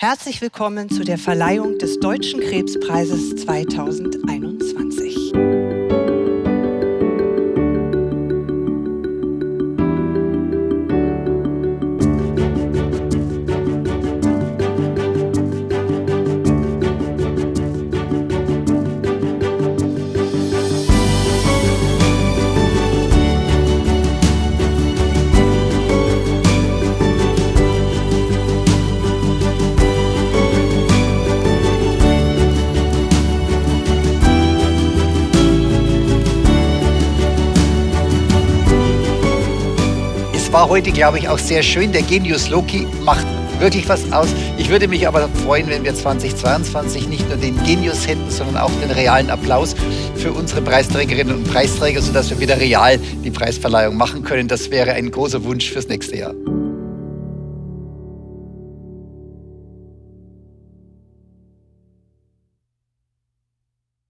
Herzlich willkommen zu der Verleihung des Deutschen Krebspreises 2021. Es war heute, glaube ich, auch sehr schön. Der Genius Loki macht wirklich was aus. Ich würde mich aber freuen, wenn wir 2022 nicht nur den Genius hätten, sondern auch den realen Applaus für unsere Preisträgerinnen und Preisträger, sodass wir wieder real die Preisverleihung machen können. Das wäre ein großer Wunsch fürs nächste Jahr.